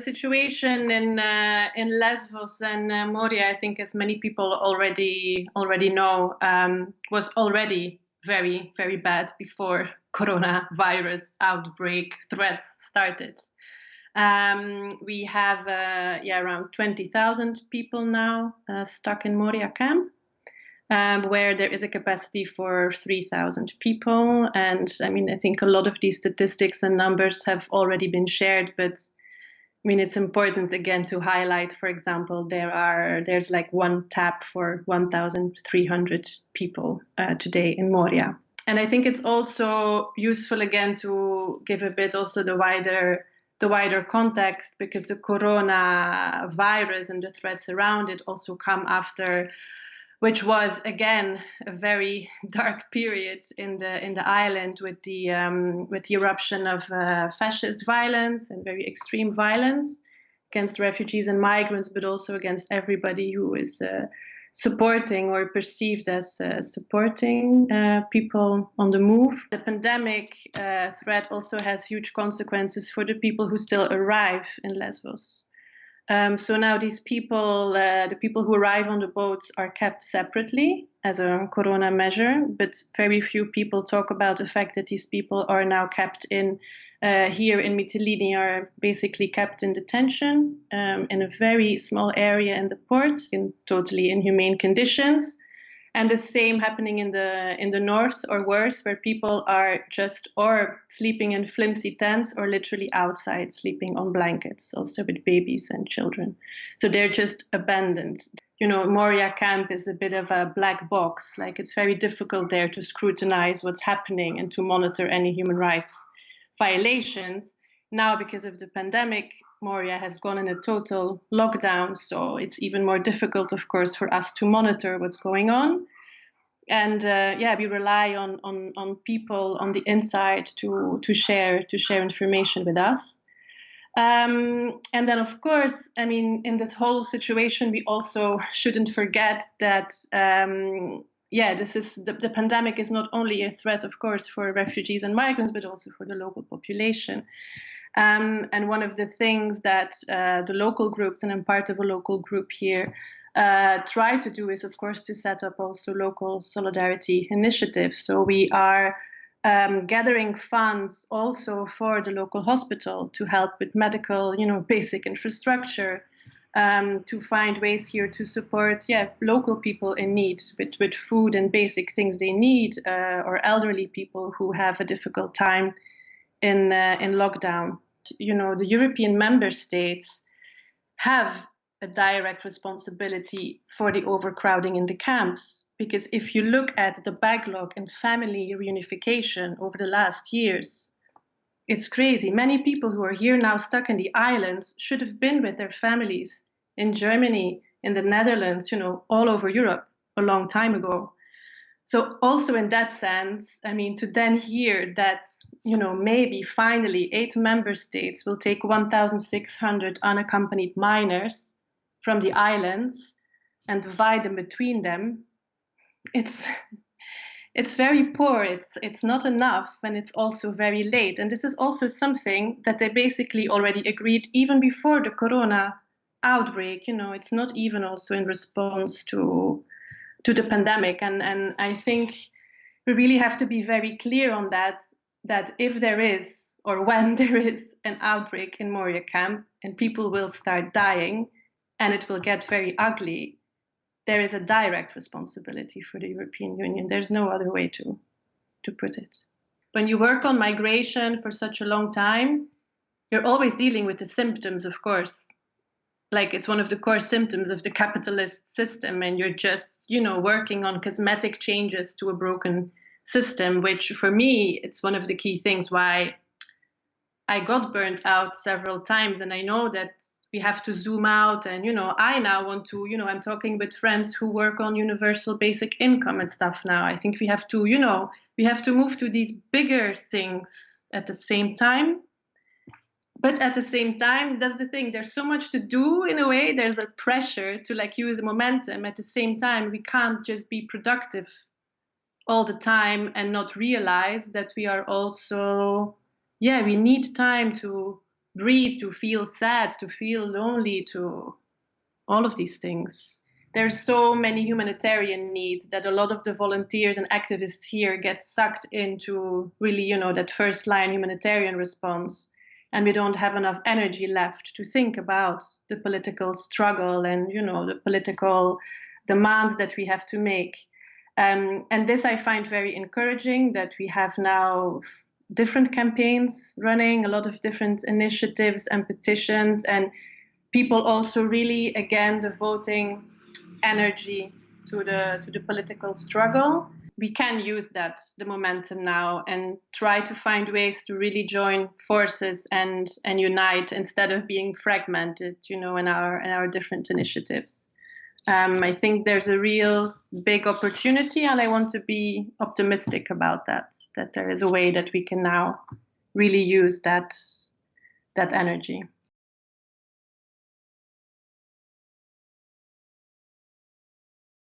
The situation in uh, in Lesbos and uh, Moria, I think, as many people already already know, um, was already very very bad before coronavirus outbreak threats started. Um, we have uh, yeah around twenty thousand people now uh, stuck in Moria camp um, where there is a capacity for 3,000 people. And I mean, I think a lot of these statistics and numbers have already been shared, but I mean, it's important again to highlight, for example, there are there's like one tap for 1,300 people uh, today in Moria. And I think it's also useful again to give a bit also the wider the wider context because the corona virus and the threats around it also come after which was again a very dark period in the in the island with the um, with the eruption of uh, fascist violence and very extreme violence against refugees and migrants, but also against everybody who is uh, supporting or perceived as uh, supporting uh, people on the move. The pandemic uh, threat also has huge consequences for the people who still arrive in Lesbos. Um, so now these people, uh, the people who arrive on the boats are kept separately as a corona measure, but very few people talk about the fact that these people are now kept in uh, here in Mytilene are basically kept in detention um, in a very small area in the port in totally inhumane conditions and the same happening in the in the north or worse where people are just or sleeping in flimsy tents or literally outside sleeping on blankets also with babies and children. So they're just abandoned. You know moria camp is a bit of a black box. Like it's very difficult there to scrutinize what's happening and to monitor any human rights violations. Now because of the pandemic Moria has gone in a total lockdown, so it's even more difficult, of course, for us to monitor what's going on. And uh, yeah, we rely on, on, on people on the inside to, to share to share information with us. Um, and then, of course, I mean, in this whole situation, we also shouldn't forget that, um, yeah, this is the, the pandemic is not only a threat, of course, for refugees and migrants, but also for the local population. Um, and one of the things that uh, the local groups, and I'm part of a local group here, uh, try to do is, of course, to set up also local solidarity initiatives. So we are um, gathering funds also for the local hospital to help with medical, you know, basic infrastructure, um, to find ways here to support, yeah, local people in need with, with food and basic things they need, uh, or elderly people who have a difficult time in uh, in lockdown. You know, the European member states have a direct responsibility for the overcrowding in the camps because if you look at the backlog in family reunification over the last years, it's crazy. Many people who are here now stuck in the islands should have been with their families in Germany, in the Netherlands, you know, all over Europe a long time ago. So also in that sense, I mean, to then hear that, you know, maybe finally eight member states will take 1,600 unaccompanied minors from the islands and divide them between them, it's it's very poor. It's it's not enough, and it's also very late. And this is also something that they basically already agreed even before the corona outbreak. You know, it's not even also in response to to the pandemic. And, and I think we really have to be very clear on that, that if there is or when there is an outbreak in Moria camp and people will start dying and it will get very ugly, there is a direct responsibility for the European Union. There's no other way to, to put it. When you work on migration for such a long time, you're always dealing with the symptoms, of course, like it's one of the core symptoms of the capitalist system and you're just you know working on cosmetic changes to a broken system which for me it's one of the key things why i got burnt out several times. And i know that we have to zoom out and you know i now want to you know i'm talking with friends who work on universal basic income and stuff now. I think we have to you know we have to move to these bigger things at the same time but at the same time that's the thing there's so much to do in a way there's a pressure to like use the momentum at the same time we can't just be productive all the time and not realize that we are also yeah we need time to breathe, to feel sad, to feel lonely, to all of these things. There's so many humanitarian needs that a lot of the volunteers and activists here get sucked into really, you know, that first line humanitarian response. And we don't have enough energy left to think about the political struggle and, you know, the political demands that we have to make. Um, and this I find very encouraging that we have now different campaigns running, a lot of different initiatives and petitions, and people also really again devoting energy to the to the political struggle. We can use that the momentum now and try to find ways to really join forces and and unite instead of being fragmented, you know, in our in our different initiatives. Um, I think there's a real big opportunity, and I want to be optimistic about that. That there is a way that we can now really use that that energy.